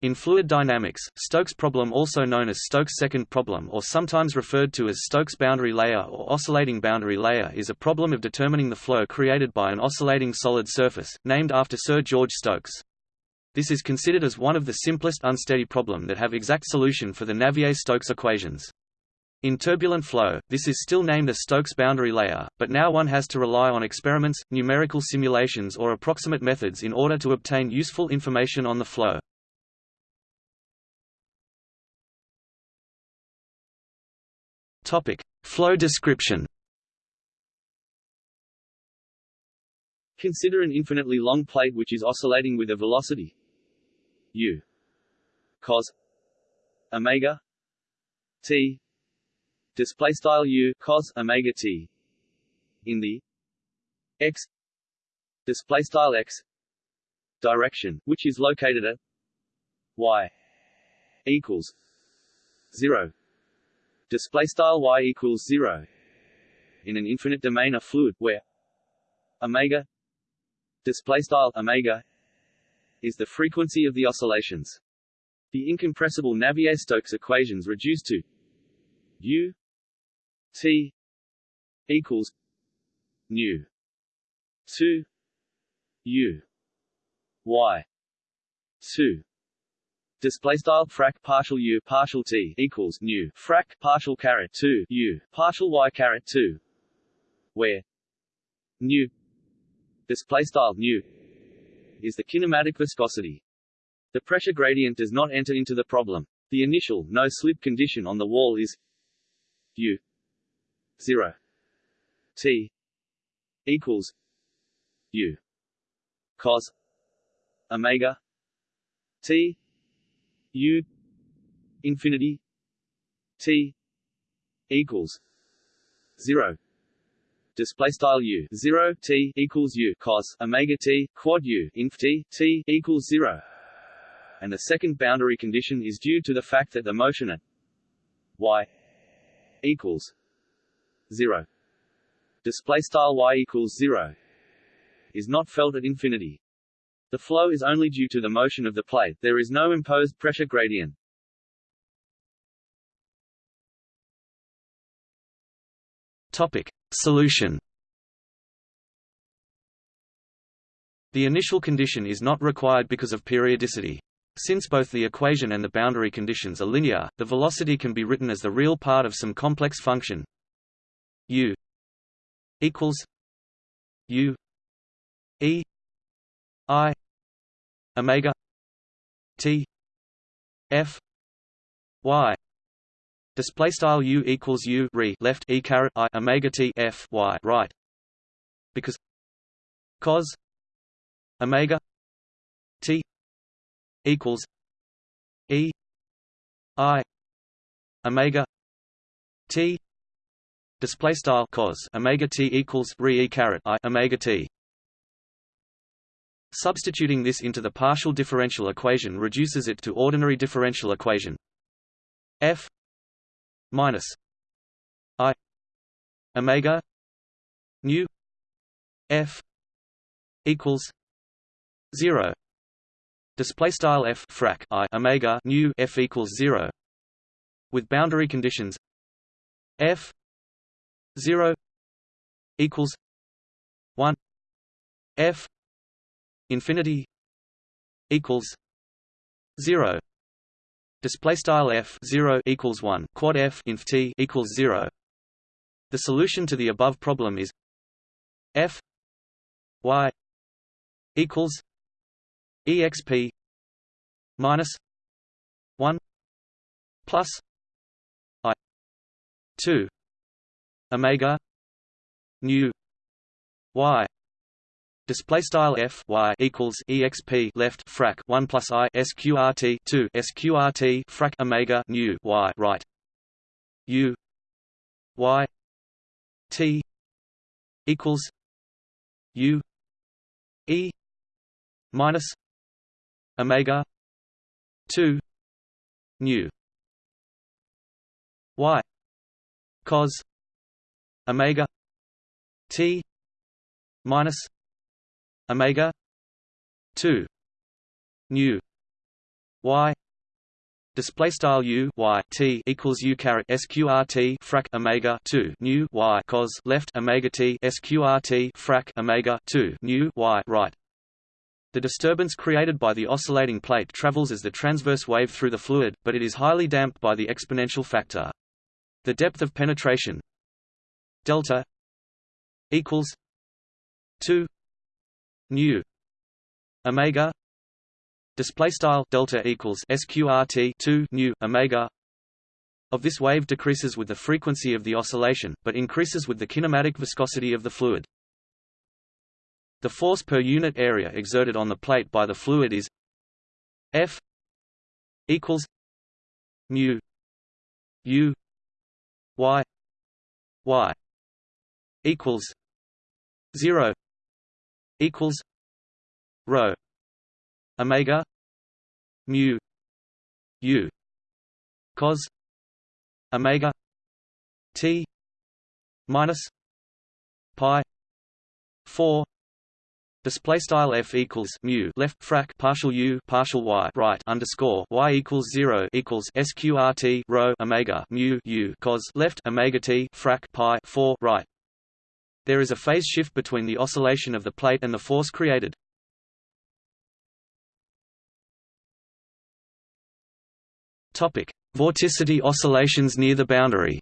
In fluid dynamics, Stokes problem also known as Stokes' second problem or sometimes referred to as Stokes boundary layer or oscillating boundary layer is a problem of determining the flow created by an oscillating solid surface, named after Sir George Stokes. This is considered as one of the simplest unsteady problem that have exact solution for the Navier-Stokes equations. In turbulent flow, this is still named a Stokes boundary layer, but now one has to rely on experiments, numerical simulations or approximate methods in order to obtain useful information on the flow. Topic: Flow description. Consider an infinitely long plate which is oscillating with a velocity u cos omega t display style u cos omega t in the x display style x direction which is located at y equals 0 display style y equals 0 in an infinite domain of fluid where omega display style omega is the frequency of the oscillations. The incompressible Navier-Stokes equations reduce to u t equals nu 2 u y 2 Display style frac partial u partial t equals nu frac partial caret 2 u partial y caret 2, where nu display style nu is the kinematic viscosity. The pressure gradient does not enter into the problem. The initial no-slip condition on the wall is U 0 T equals U cos omega T U infinity T equals 0 display style u. 0 t equals u. Cos omega t quad u inf t t equals 0 and the second boundary condition is due to the fact that the motion at y equals 0 display style y equals 0 is not felt at infinity the flow is only due to the motion of the plate there is no imposed pressure gradient Topic: Solution. The initial condition is not required because of periodicity. Since both the equation and the boundary conditions are linear, the velocity can be written as the real part of some complex function u equals u e i omega t f y. Display style u equals u re left e caret i omega t f y right. Because cos omega t equals e i omega t. Display style cos omega t equals re e caret i omega t Substituting this into the partial differential equation reduces it to ordinary differential equation f minus i omega nu f equals 0 display style f frac i omega nu f equals 0 with boundary conditions f 0 equals 1 f infinity equals 0 display style f 0 equals 1 quad f inf t equals 0 the solution to the above problem is f y equals exp minus 1 plus i 2 omega nu y display style f y equals exp left frac 1 plus i sqrt 2 sqrt frac omega nu y right. U y t equals u e minus omega 2 nu. Y cos omega t minus omega 2 nu y display style u y t equals u caret sqrt frac omega 2 nu y cos left omega t sqrt frac omega 2 nu y right the disturbance created by the oscillating plate travels as the transverse wave through the fluid, but it is highly damped by the exponential factor. The depth of penetration delta equals 2 nu omega. Display style delta equals sqrt 2 nu omega. Of this wave decreases with the frequency of the oscillation, but increases with the kinematic viscosity of the fluid. The force per unit area exerted on the plate by the fluid is F equals mu u y y equals 0 equals rho omega mu u cos omega t minus pi 4 Display style f equals mu left frac partial u partial y right underscore y equals zero equals sqrt rho omega mu u cos left omega t frac pi four right. There is a phase shift between the oscillation of the plate and the force created. Topic: Vorticity oscillations near the boundary.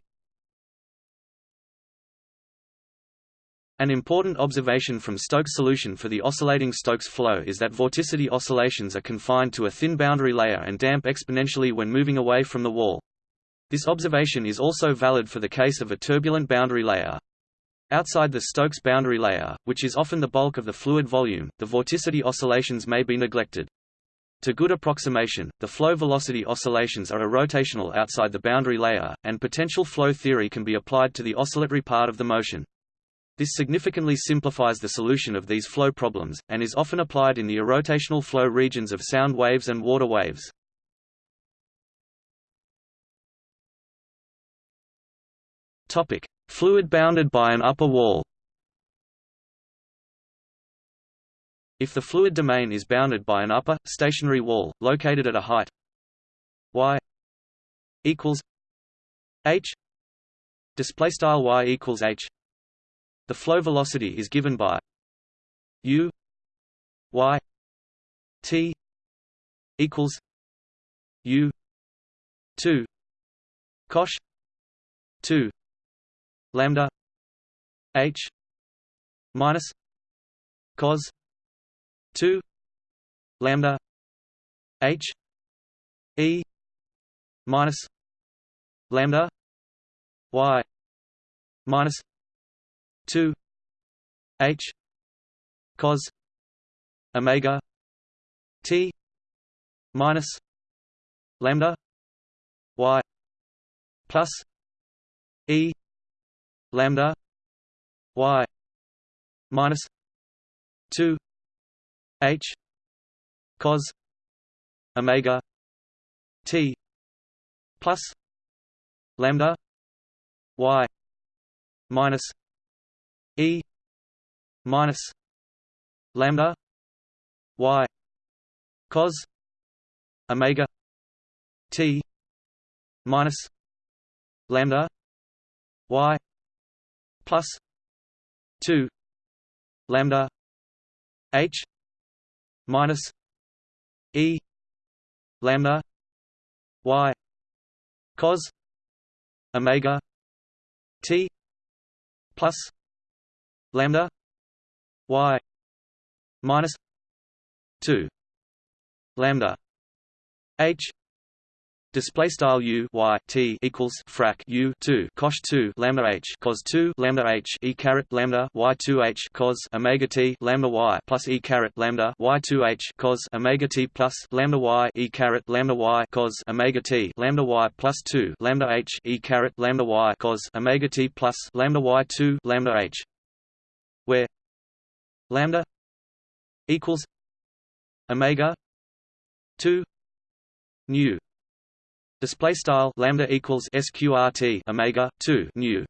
An important observation from Stokes' solution for the oscillating Stokes flow is that vorticity oscillations are confined to a thin boundary layer and damp exponentially when moving away from the wall. This observation is also valid for the case of a turbulent boundary layer. Outside the Stokes boundary layer, which is often the bulk of the fluid volume, the vorticity oscillations may be neglected. To good approximation, the flow velocity oscillations are irrotational outside the boundary layer, and potential flow theory can be applied to the oscillatory part of the motion. This significantly simplifies the solution of these flow problems, and is often applied in the irrotational flow regions of sound waves and water waves. Topic: Fluid bounded by an upper wall. If the fluid domain is bounded by an upper, stationary wall, located at a height y equals h displaystyle y equals h the flow velocity is given by u y t equals u 2 cosh 2 lambda h minus cos 2 lambda h e minus lambda y minus 2 h cos omega t minus lambda y plus e lambda y minus 2 h cos omega t plus lambda y minus e minus lambda y cos omega t minus lambda y plus 2 lambda h minus e lambda y cos omega t plus lambda y minus 2 lambda h display style u y t equals frac u 2 cosh 2 lambda h cos 2 lambda h e caret lambda y 2 h cos omega t lambda y plus e caret lambda y 2 h cos omega t plus lambda y e caret lambda y cos omega t lambda y plus 2 lambda h e caret lambda y cos omega t plus lambda y 2 lambda h. Where lambda equals omega 2 nu Display style lambda equals sqrt omega two nu.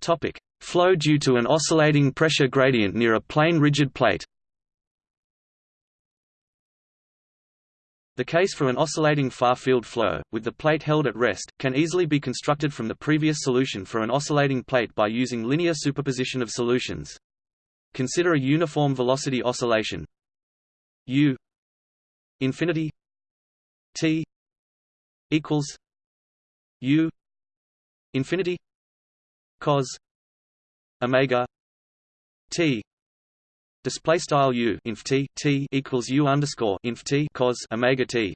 Topic: Flow due to an oscillating pressure gradient near a plane rigid plate The case for an oscillating far-field flow, with the plate held at rest, can easily be constructed from the previous solution for an oscillating plate by using linear superposition of solutions. Consider a uniform velocity oscillation u infinity t equals u infinity cos omega t. Display style u inf t t equals u underscore inf t cos omega t.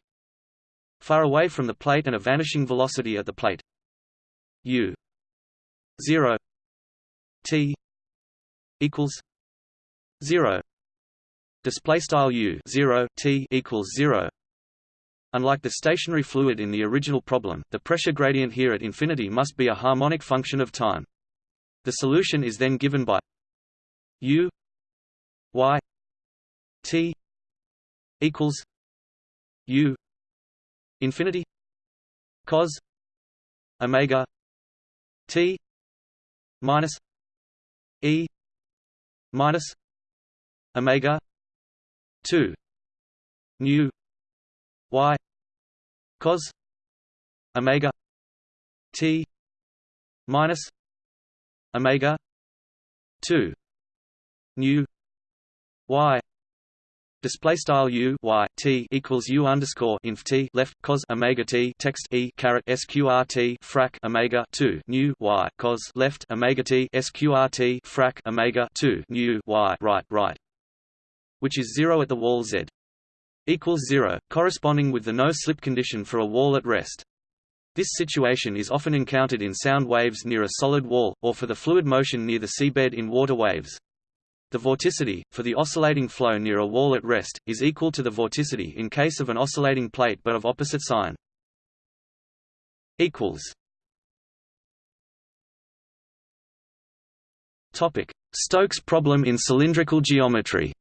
Far away from the plate and a vanishing velocity at the plate. u 0 t equals 0 display style u 0 t equals 0 Unlike the stationary fluid in the original problem, the pressure gradient here at infinity must be a harmonic function of time. The solution is then given by u y t equals u infinity cos omega t minus e minus omega 2 nu y. Cos. Omega. T. Minus. Omega. 2 nu y. Display style u y t equals u underscore inf t left cos omega t text e caret sqrt frac omega two nu y cos left omega t sqrt frac omega two nu y right right, which is zero at the wall z equals zero, corresponding with the no-slip condition for a wall at rest. This situation is often encountered in sound waves near a solid wall, or for the fluid motion near the seabed in water waves. The vorticity, for the oscillating flow near a wall at rest, is equal to the vorticity in case of an oscillating plate but of opposite sign. Stokes problem in cylindrical geometry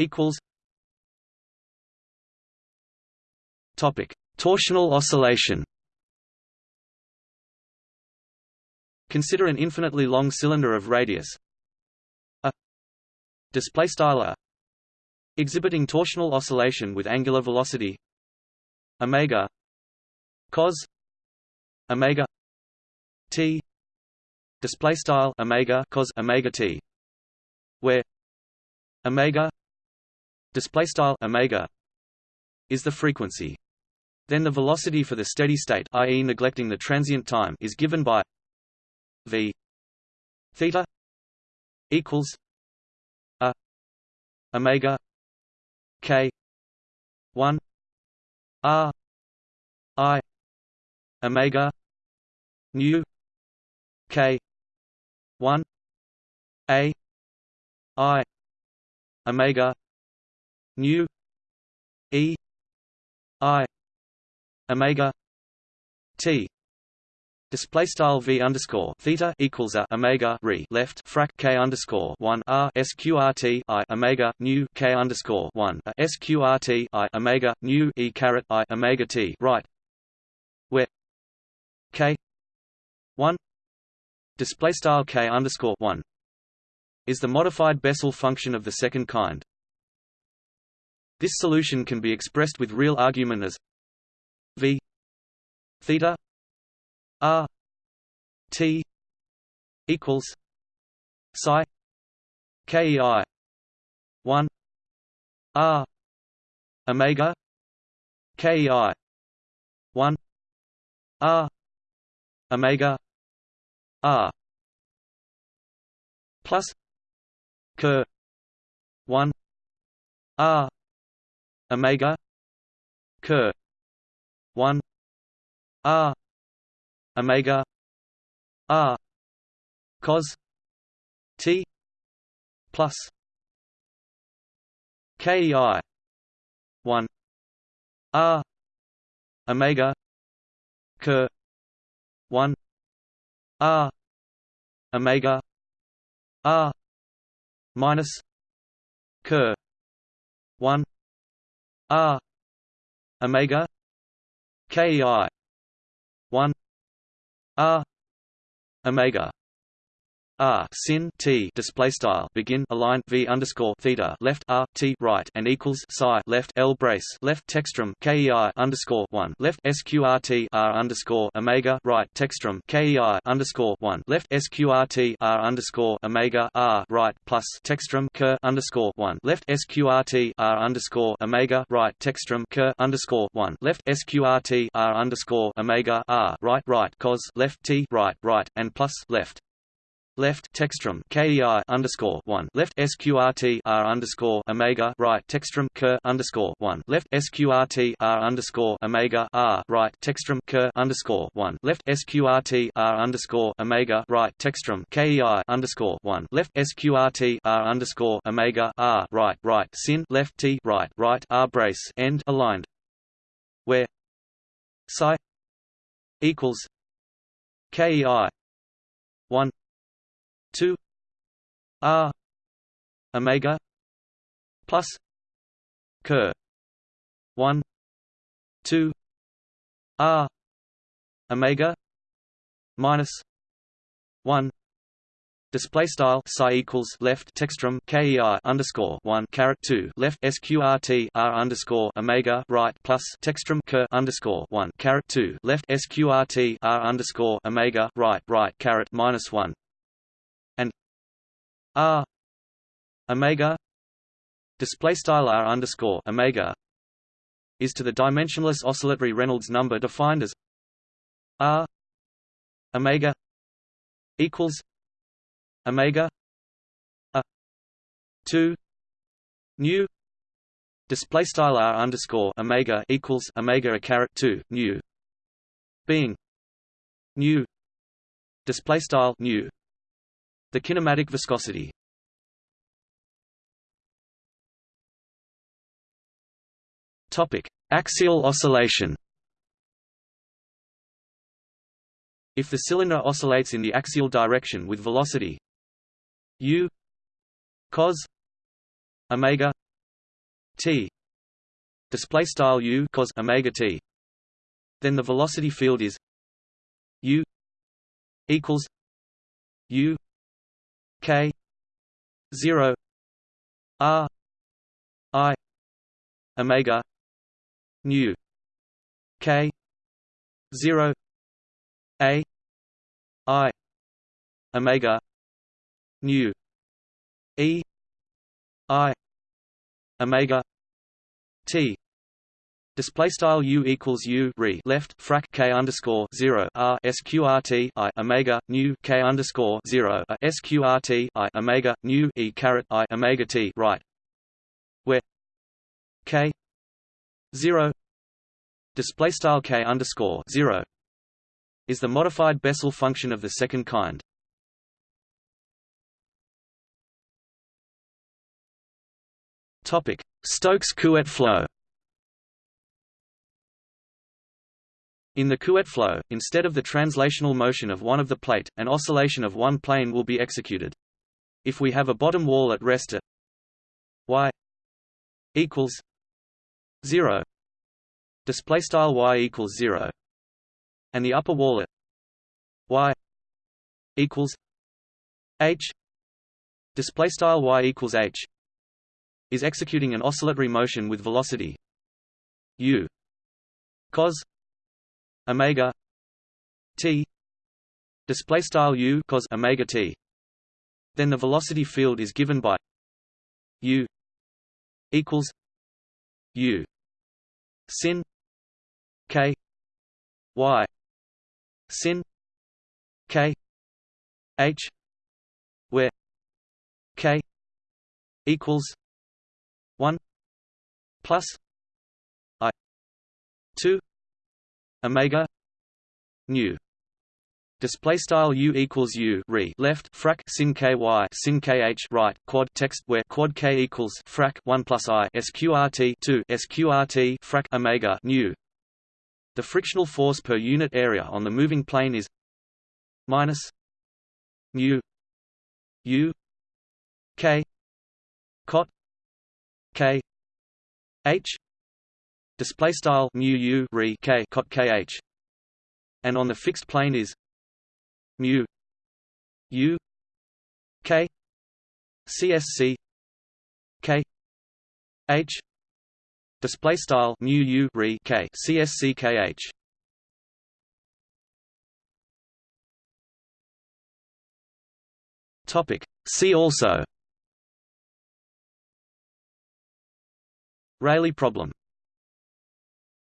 equals topic. Torsional oscillation consider an infinitely long cylinder of radius. A display style exhibiting torsional oscillation with angular velocity. Omega. Cos. Omega. T. Display style omega cos omega t. Where omega display style omega is the frequency then the velocity for the steady state i.e. neglecting the transient time is given by v theta equals a omega k 1 r i omega nu k 1 a i omega nu e i omega t Display style v underscore theta equals a omega re left frac k underscore one r sqrt i omega nu k underscore one a sqrt i omega nu e caret i omega t right, where k one display style k underscore one is the modified Bessel function of the second kind. This solution can be expressed with real argument as v theta r t equals psi kei 1 r omega kei 1 r omega r plus ker 1 r omega ker 1 r omega r cos t plus kei 1 r omega ker 1 r omega r minus ker 1 r omega kei 1 r omega r sin t display style begin align v underscore theta left r t right and equals psi left l brace left textrum kei underscore one left sqrt r underscore omega right textrum kei underscore one left sqrt r underscore omega r right plus textrum k underscore one left sqrt r underscore omega right textrum k underscore one left sqrt r underscore omega r right right cos left t right right and plus left left textrum KEI underscore one. Left SQRT R underscore Omega right textrum K underscore one. Left SQRT R underscore Omega R right textrum K underscore one. Left SQRT R underscore Omega right textrum KEI underscore one. Left SQRT R underscore Omega R right right sin. Left T right right R brace end aligned. Where psi equals KEI one 2 r omega plus ker 1 2 r omega minus 1 Display style psi equals left textrum kei underscore one caret two left sqrt r underscore omega right plus textrum k underscore one caret two left sqrt r underscore omega right right caret minus one r omega display style r underscore omega is to the dimensionless oscillatory Reynolds number defined as r omega equals omega a 2 nu display style r underscore omega equals omega a caret 2 nu being nu display style nu the kinematic viscosity Topic: Axial oscillation. If the cylinder oscillates in the axial direction with velocity u cos omega t display style u cos omega t then the velocity field is u equals u k 0 r i omega nu k 0 a i omega nu e i omega t Display style u equals u re left frac k underscore zero r sqrt i omega nu k underscore zero a sqrt i omega nu e caret i omega t right, where k zero display style k underscore zero is the modified Bessel function of the second kind. Topic: Stokes-Couette flow. In the Couette flow, instead of the translational motion of one of the plate, an oscillation of one plane will be executed. If we have a bottom wall at rest at y equals 0 display style y equals 0 and the upper wall at y equals h display style y equals h is executing an oscillatory motion with velocity u cos omega t display style u cos omega t. Then the velocity field is given by u equals u sin k y sin k h where k equals 1 plus i 2 omega nu. Display style u equals u re. Left frac sin ky sin kh right. Quad text where. Quad k equals frac 1 plus i. sqrt 2 sqrt frac omega nu. The frictional force per unit area on the moving plane is minus mu u k cot k h display style mu u re k cot kh and on the fixed plane is mu u k csc k h. Display style mu u re k csc kh topic. See also. Rayleigh problem